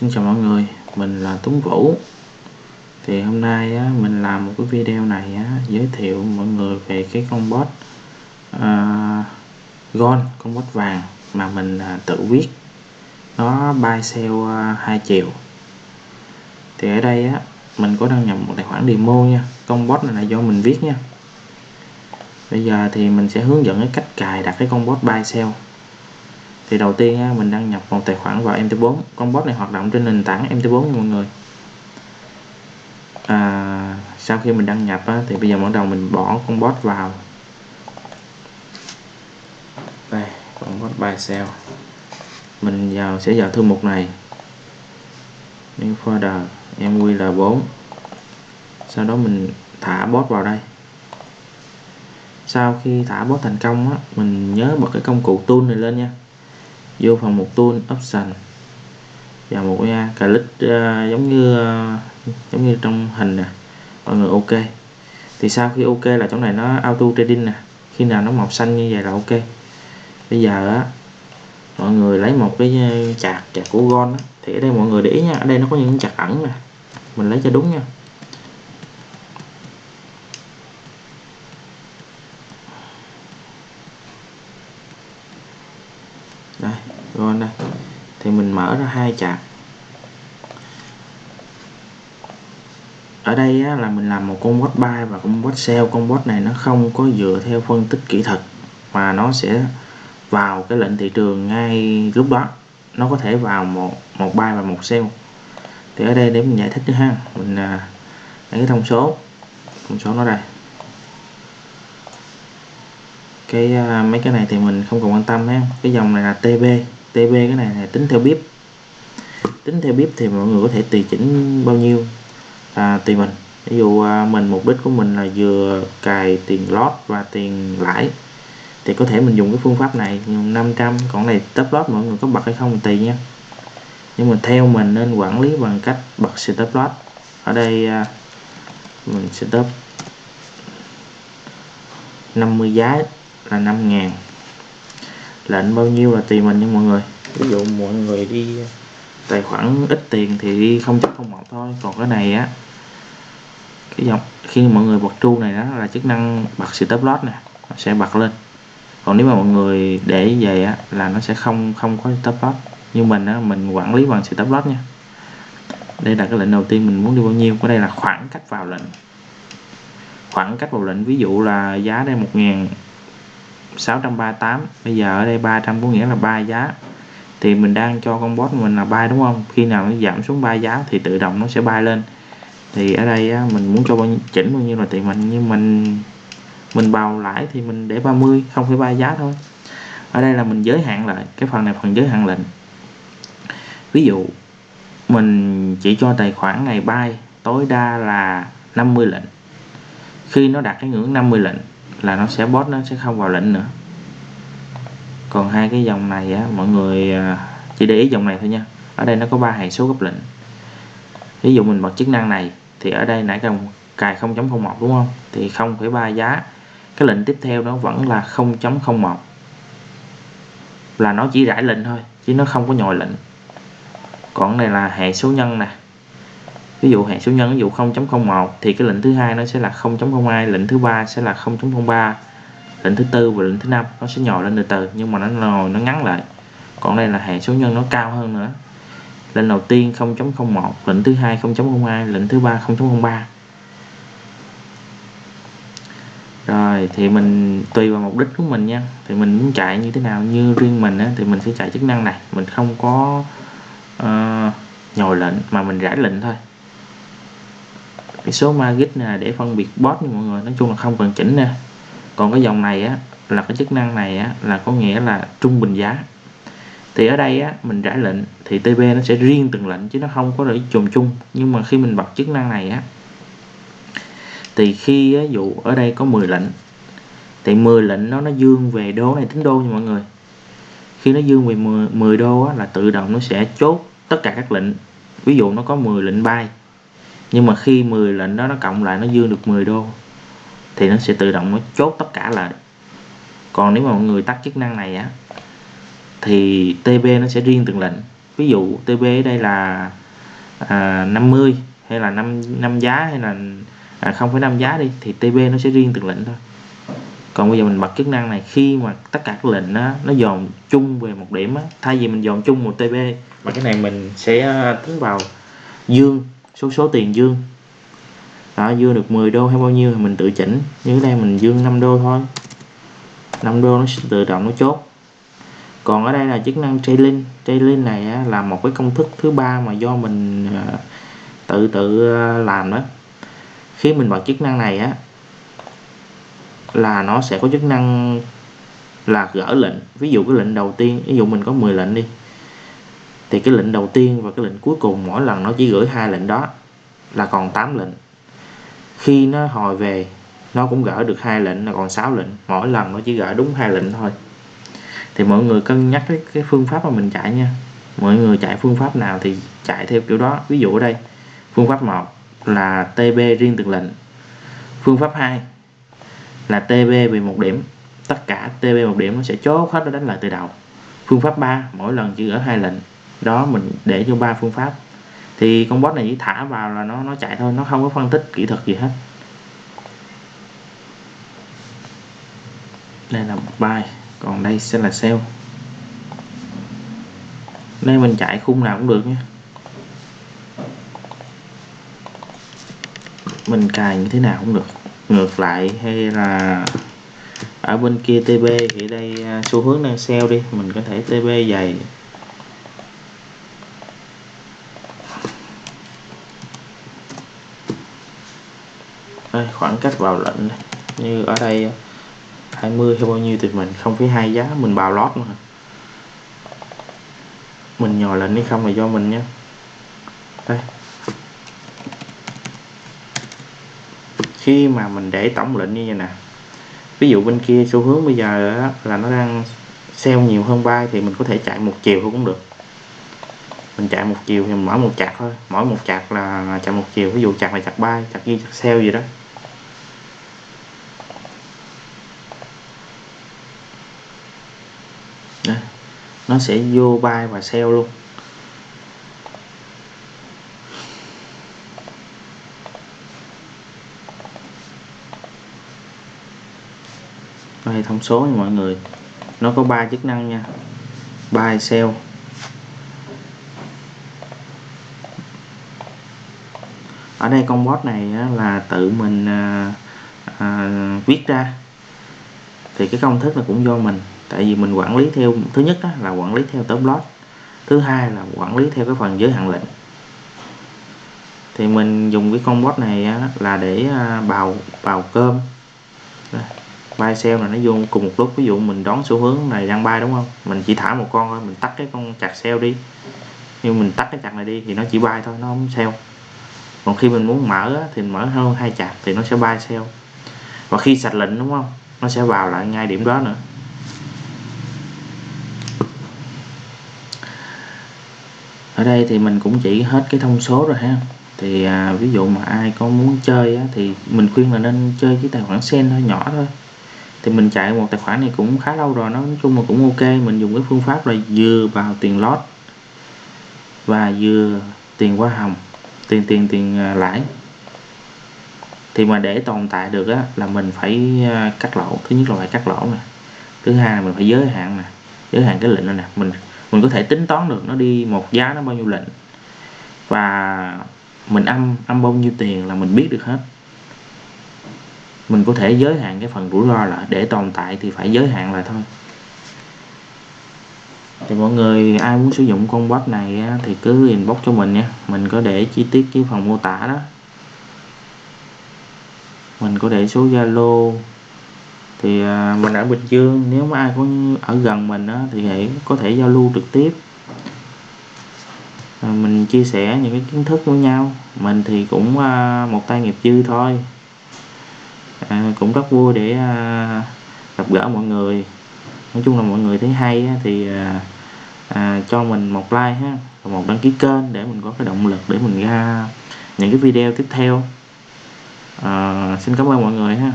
Xin chào mọi người, mình là Tuấn Vũ. Thì hôm nay á, mình làm một cái video này á, giới thiệu mọi người về cái con bot uh, Gold, con bot vàng mà mình uh, tự viết. Nó buy sell uh, 2 chiều Thì ở đây á, mình có đăng nhập một tài khoản demo nha. Con bot này là do mình viết nha. Bây giờ thì mình sẽ hướng dẫn cái cách cài đặt cái con bot buy sell thì đầu tiên mình đăng nhập một tài khoản vào MT4 con bot này hoạt động trên nền tảng MT4 nha mọi người. À, sau khi mình đăng nhập thì bây giờ bắt đầu mình bỏ con bot vào. Đây con bot bài sell mình vào sẽ vào thư mục này. New folder MQL4 sau đó mình thả bot vào đây. Sau khi thả bot thành công á, mình nhớ bật cái công cụ tool này lên nha vô phần một tool option và một cái click uh, giống như uh, giống như trong hình nè. Mọi người ok. Thì sau khi ok là chỗ này nó auto trading nè. Khi nào nó màu xanh như vậy là ok. Bây giờ á mọi người lấy một cái à, chạc chạc của gon á. Thì ở đây mọi người để ý nha ở đây nó có những chạc ẩn nè. Mình lấy cho đúng nha đây gon đây thì mình mở ra hai chặt ở đây á, là mình làm một con bot buy và con bot sell. Con bot này nó không có dựa theo phân tích kỹ thuật mà nó sẽ vào cái lệnh thị trường ngay lúc đó. Nó có thể vào một một buy và một sell. Thì ở đây để mình giải thích nữa ha. Mình à, lấy cái thông số. Thông số nó đây. Cái à, mấy cái này thì mình không cần quan tâm ha. Cái dòng này là TB TB cái này là tính theo bếp tính theo bếp thì mọi người có thể tùy chỉnh bao nhiêu à, tùy mình. Ví dụ à, mình mục đích của mình là vừa cài tiền lót và tiền lãi thì có thể mình dùng cái phương pháp này dùng 500 còn này top lót mọi người có bật hay không tùy nha. Nhưng mà theo mình nên quản lý bằng cách bật stop lót ở đây à, mình sẽ stop 50 giá là 5 ngàn. Lệnh bao nhiêu là tùy mình nha mọi người. Ví dụ mọi người đi tài khoản ít tiền thì đi không không một thôi. Còn cái này á, cái dòng khi mọi người bật tru này đó, là chức năng bật stop loss nè, nó sẽ bật lên. Còn nếu mà mọi người để về á, là nó sẽ không không có stop loss. Như mình á, mình quản lý bằng stop loss nha. Đây là cái lệnh đầu tiên mình muốn đi bao nhiêu. Có đây là khoảng cách vào lệnh. Khoảng cách vào lệnh, ví dụ là giá đây 1000 638 bây giờ ở đây 300 có nghĩa là 3 giá thì mình đang cho con bot mình là bay đúng không? Khi nào nó giảm xuống ba giá thì tự động nó sẽ bay lên. Thì ở đây á, mình muốn cho bao nhiêu, chỉnh bao nhiêu là tùy mình nhưng mình mình bào lãi thì mình để 30 không phải ba giá thôi. Ở đây là mình giới hạn lại cái phần này phần giới hạn lệnh. Ví dụ mình chỉ cho tài khoản này bay tối đa là 50 lệnh. Khi nó đạt cái ngưỡng 50 lệnh là nó sẽ bot nó sẽ không vào lệnh nữa còn hai cái dòng này á mọi người à, chỉ để ý dòng này thôi nha. Ở đây nó có ba hệ số gấp lệnh. Ví dụ mình bật chức năng này thì ở đây nãy cần cài 0.01 đúng không? Thì 0,3 giá. Cái lệnh tiếp theo nó vẫn là 0.01 là nó chỉ rải lệnh thôi chứ nó không có nhồi lệnh. Còn này là hệ số nhân nè. Ví dụ hệ số nhân ví dụ 0.01 thì cái lệnh thứ hai nó sẽ là 0.02 lệnh thứ ba sẽ là 0.03 lệnh thứ tư và lệnh thứ năm nó sẽ nhỏ lên từ từ nhưng mà nó ngồi nó ngắn lại. Còn đây là hệ số nhân nó cao hơn nữa. Lệnh đầu tiên 0.01 lệnh thứ hai 0.02 lệnh thứ ba 0.03 rồi thì mình tùy vào mục đích của mình nha. Thì mình muốn chạy như thế nào như riêng mình á, thì mình sẽ chạy chức năng này. Mình không có uh, nhồi lệnh mà mình rải lệnh thôi. Cái số magic này để phân biệt bot như mọi người. Nói chung là không cần chỉnh nè còn cái dòng này á là cái chức năng này á là có nghĩa là trung bình giá. Thì ở đây á mình rải lệnh thì tb nó sẽ riêng từng lệnh chứ nó không có để chùm chung. Nhưng mà khi mình bật chức năng này á thì khi á, dụ ở đây có 10 lệnh thì 10 lệnh nó nó dương về đô này tính đô nha mọi người. Khi nó dương về 10, 10 đô á, là tự động nó sẽ chốt tất cả các lệnh. Ví dụ nó có 10 lệnh bay nhưng mà khi 10 lệnh đó nó cộng lại nó dương được 10 đô thì nó sẽ tự động nó chốt tất cả lại. Còn nếu mà mọi người tắt chức năng này á thì TB nó sẽ riêng từng lệnh. Ví dụ TB ở đây là à, 50 hay là 5 năm giá hay là à, không phải năm giá đi thì TB nó sẽ riêng từng lệnh thôi. Còn bây giờ mình bật chức năng này khi mà tất cả các lệnh đó, nó dồn chung về một điểm á, thay vì mình dồn chung một TB mà cái này mình sẽ à, tính vào dương số số tiền dương đó dương được 10 đô hay bao nhiêu thì mình tự chỉnh. Như đây mình dương 5 đô thôi. 5 đô nó sẽ tự động nó chốt. Còn ở đây là chức năng trailing. Trailing này á, là một cái công thức thứ ba mà do mình à, tự tự à, làm đó. Khi mình bật chức năng này á là nó sẽ có chức năng là gỡ lệnh. Ví dụ cái lệnh đầu tiên ví dụ mình có 10 lệnh đi thì cái lệnh đầu tiên và cái lệnh cuối cùng mỗi lần nó chỉ gửi hai lệnh đó là còn 8 lệnh khi nó hồi về nó cũng gỡ được hai lệnh là còn 6 lệnh. Mỗi lần nó chỉ gỡ đúng hai lệnh thôi. Thì mọi người cân nhắc cái, cái phương pháp mà mình chạy nha. Mọi người chạy phương pháp nào thì chạy theo kiểu đó. Ví dụ ở đây phương pháp 1 là TB riêng từng lệnh. Phương pháp 2 là TB về một điểm. Tất cả TB một điểm nó sẽ chốt hết nó đánh lại từ đầu. Phương pháp 3 mỗi lần chỉ gỡ hai lệnh. Đó mình để cho ba phương pháp thì con bot này chỉ thả vào là nó nó chạy thôi, nó không có phân tích kỹ thuật gì hết. Đây là buy còn đây sẽ là sell đây mình chạy khung nào cũng được nhé mình cài như thế nào cũng được. Ngược lại, hay là ở bên kia TB thì đây à, xu hướng đang sell đi. Mình có thể TB dày. Đây, khoảng cách vào lệnh này. như ở đây 20 hay bao nhiêu thì mình không phải hai giá mình bào lót mà mình nhồi lệnh hay không là do mình nhé. Đây. Khi mà mình để tổng lệnh như vậy nè ví dụ bên kia xu hướng bây giờ là nó đang sell nhiều hơn buy thì mình có thể chạy một chiều thôi cũng được mình chạy một chiều thì mở một chặt thôi. Mỗi một chặt là chạy một chiều, ví dụ chặt này, chặt bay, chặt ghi chặt sale gì đó. Đây. nó sẽ vô bay và sale luôn. Đây, thông số nha mọi người. Nó có ba chức năng nha. Buy sell ở đây con bot này là tự mình à, à, viết ra. Thì cái công thức là cũng do mình. Tại vì mình quản lý theo thứ nhất đó là quản lý theo tóm lót thứ hai là quản lý theo cái phần giới hạn lệnh. Thì mình dùng cái con bot này là để à, bào bào cơm. Đây buy sell là nó vô cùng một lúc. Ví dụ mình đón xu hướng này đang bay đúng không? Mình chỉ thả một con thôi mình tắt cái con chặt sell đi. Nhưng mình tắt cái chặt này đi thì nó chỉ bay thôi nó không sell còn khi mình muốn mở á, thì mở hơn hai chặt thì nó sẽ buy sell và khi sạch lệnh đúng không? Nó sẽ vào lại ngay điểm đó nữa. Ở đây thì mình cũng chỉ hết cái thông số rồi ha. Thì à, ví dụ mà ai có muốn chơi á, thì mình khuyên là nên chơi cái tài khoản sen thôi nhỏ thôi. Thì mình chạy một tài khoản này cũng khá lâu rồi nó nói chung là cũng ok. Mình dùng cái phương pháp là vừa vào tiền lót và vừa tiền hoa hồng tiền tiền tiền à, lãi. Thì mà để tồn tại được á, là mình phải à, cắt lỗ. Thứ nhất là phải cắt lỗ nè thứ hai là mình phải giới hạn nè giới hạn cái lệnh này nè. Mình mình có thể tính toán được nó đi một giá nó bao nhiêu lệnh. Và mình âm âm bao nhiêu tiền là mình biết được hết. Mình có thể giới hạn cái phần rủi ro lại để tồn tại thì phải giới hạn lại thôi thì mọi người ai muốn sử dụng con bot này thì cứ inbox cho mình nha. Mình có để chi tiết dưới phần mô tả đó. Mình có để số zalo. Thì à, mình ở bình dương nếu mà ai có ở gần mình đó, thì hãy có thể giao lưu trực tiếp. À, mình chia sẻ những cái kiến thức với nhau. Mình thì cũng à, một tay nghiệp dư thôi. À, cũng rất vui để à, gặp gỡ mọi người. Nói chung là mọi người thấy hay á, thì à, à, cho mình một like ha và một đăng ký kênh để mình có cái động lực để mình ra những cái video tiếp theo. À, xin cảm ơn mọi người ha.